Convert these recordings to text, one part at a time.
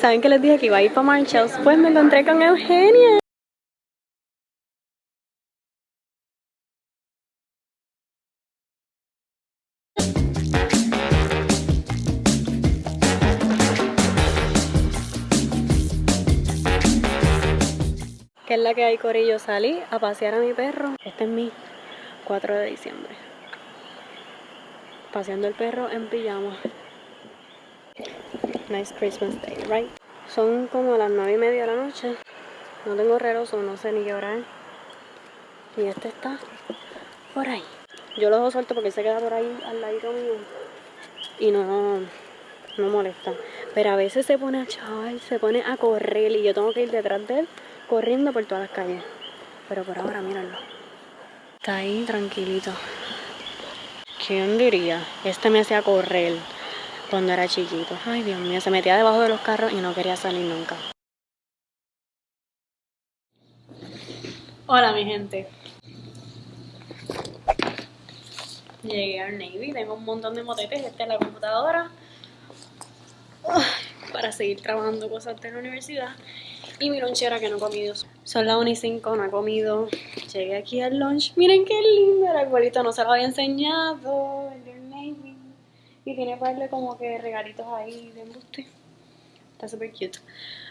¿Saben que les dije que iba a ir para Marshalls? Pues me encontré con Eugenia. ¿Qué es la que hay, Corillo? Salí a pasear a mi perro. Este es mi 4 de diciembre. Paseando el perro en pijama. Nice Christmas day, right? Son como las 9 y media de la noche. No tengo reloj, no sé ni qué hora es. Y este está por ahí. Yo lo dejo suelto porque se queda por ahí al lado mío. Y no, no molesta. Pero a veces se pone a chaval, se pone a correr y yo tengo que ir detrás de él corriendo por todas las calles. Pero por ahora, míralo. Está ahí tranquilito. ¿Quién diría? Este me hacía correr cuando era chiquito. Ay, Dios mío, se metía debajo de los carros y no quería salir nunca. Hola, mi gente. Llegué al Navy, tengo un montón de motetes, esta es la computadora. para seguir trabajando cosas de la universidad. Y mi lonchera que no he comido. Son las 1 y 5, no he comido. Llegué aquí al lunch. Miren qué lindo el arbolito, no se lo había enseñado. Y tiene para como que regalitos ahí de embuste. Está súper cute.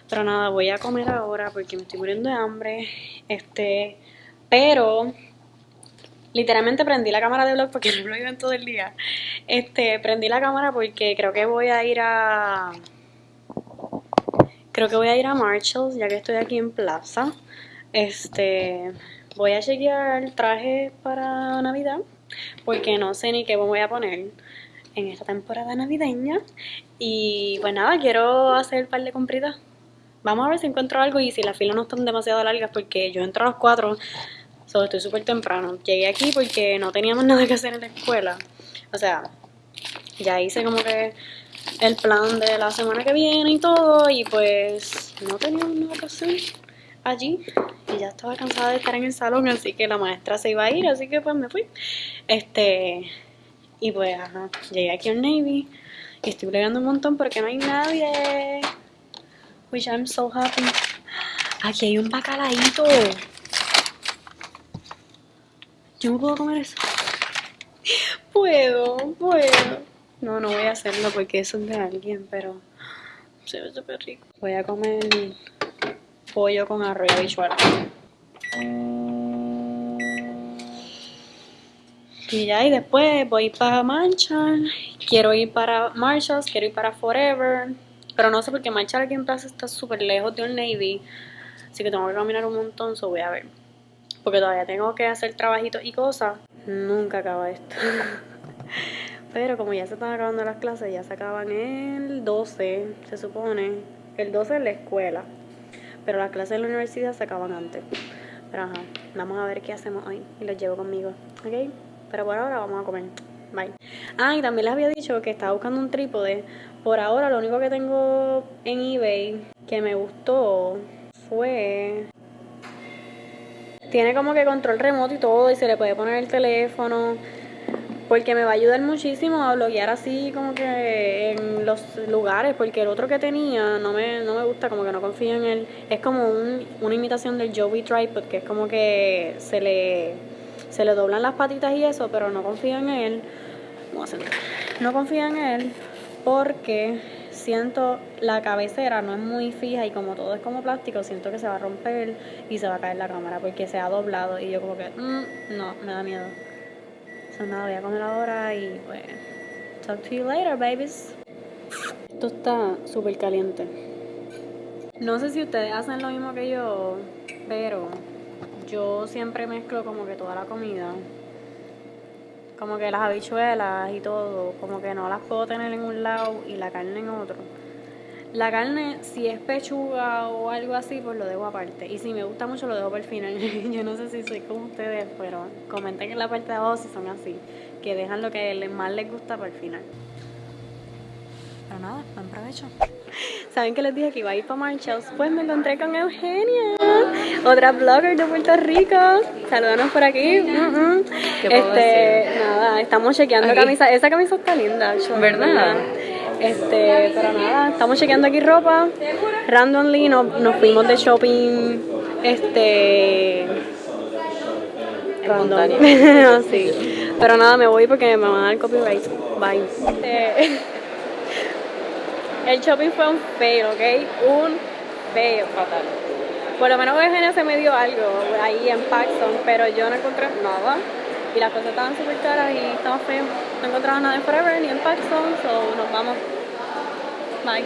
Pero nada, voy a comer ahora porque me estoy muriendo de hambre. Este, pero literalmente prendí la cámara de vlog porque no lo iba todo el día. Este, prendí la cámara porque creo que voy a ir a Creo que voy a ir a Marshalls ya que estoy aquí en Plaza. Este, voy a chequear traje para Navidad porque no sé ni qué voy a poner en esta temporada navideña. Y pues nada, quiero hacer un par de compritas. Vamos a ver si encuentro algo y si las filas no están demasiado largas porque yo entro a las 4, solo estoy súper temprano. Llegué aquí porque no teníamos nada que hacer en la escuela. O sea, ya hice como que el plan de la semana que viene y todo y pues no teníamos nada que hacer allí y ya estaba cansada de estar en el salón así que la maestra se iba a ir así que pues me fui este y pues ajá, llegué aquí al Navy y estoy bregando un montón porque no hay nadie. Which I'm so happy. Aquí hay un bacalaíto yo me puedo comer eso. Puedo, puedo. No, no voy a hacerlo porque eso es de alguien, pero se ve súper rico. Voy a comer pollo con arroz y habichuela. Y ya, y después voy para Marshall. Quiero ir para Marshalls, quiero ir para Forever. Pero no sé porque Marshall aquí en Plaza está súper lejos de un Navy. Así que tengo que caminar un montón, so voy a ver. Porque todavía tengo que hacer trabajitos y cosas. Nunca acaba esto. Pero como ya se están acabando las clases, ya se acaban el 12, se supone. El 12 en la escuela. Pero las clases en la universidad se acaban antes. Pero ajá, vamos a ver qué hacemos hoy. Y los llevo conmigo, ¿ok? Pero por ahora vamos a comer. Bye. Ah, y también les había dicho que estaba buscando un trípode. Por ahora lo único que tengo en eBay que me gustó fue... Tiene como que control remoto y todo y se le puede poner el teléfono porque me va a ayudar muchísimo a bloguear así como que en los lugares, porque el otro que tenía no me, no me gusta, como que no confío en él. Es como un, una imitación del Joey Tripod, que es como que se le, se le doblan las patitas y eso, pero no confío en él. Vamos a No confío en él porque siento la cabecera no es muy fija y como todo es como plástico, siento que se va a romper y se va a caer la cámara porque se ha doblado y yo como que, mm, no, me da miedo nada, voy a comer ahora y pues. Talk to you later, babies. Esto está súper caliente. No sé si ustedes hacen lo mismo que yo, pero yo siempre mezclo como que toda la comida. Como que las habichuelas y todo, como que no las puedo tener en un lado y la carne en otro. La carne, si es pechuga o algo así, pues lo dejo aparte. Y si me gusta mucho, lo dejo para el final. Yo no sé si soy como ustedes, pero comenten en la parte de abajo si son así. Que dejan lo que más les gusta para el final. Pero nada, buen provecho. ¿Saben que les dije que iba a ir para Marshalls? Pues me encontré con Eugenia, otra blogger de Puerto Rico. Saludanos por aquí. este, nada, estamos chequeando camisa. Esa camisa está linda, ¿verdad? Este, pero nada, estamos chequeando aquí ropa. Randomly nos, nos fuimos de shopping. Este. Random. sí. Pero nada, me voy porque me van a dar copyright. Bye. Este, el shopping fue un fail, ¿ok? Un fail. Fatal. Por lo menos Eugenia se me dio algo ahí en Paxton, pero yo no encontré nada. Y las cosas estaban súper caras y estaba feo. No encontraba nada en Forever ni en Paxton, so nos vamos. Bye.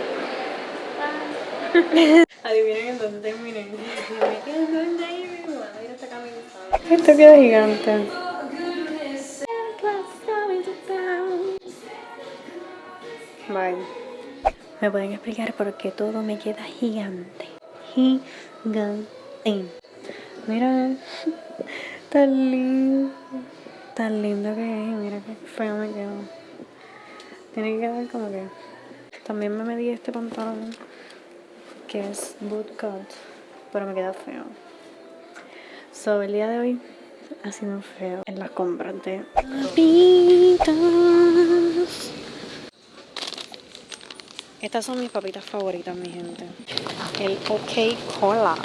Adivinen en dónde terminé. Me quedo en David. Voy a ir. Esto queda gigante. ¿Me pueden explicar por qué todo me queda gigante? Gigante. Mira, tan lindo. Tan lindo que es. Mira qué feo me quedó. Tiene que quedar como que. También me medí este pantalón que es boot cut, pero me queda feo. So, el día de hoy ha sido feo en las compras de papitas. Estas son mis papitas favoritas, mi gente. El OK Cola.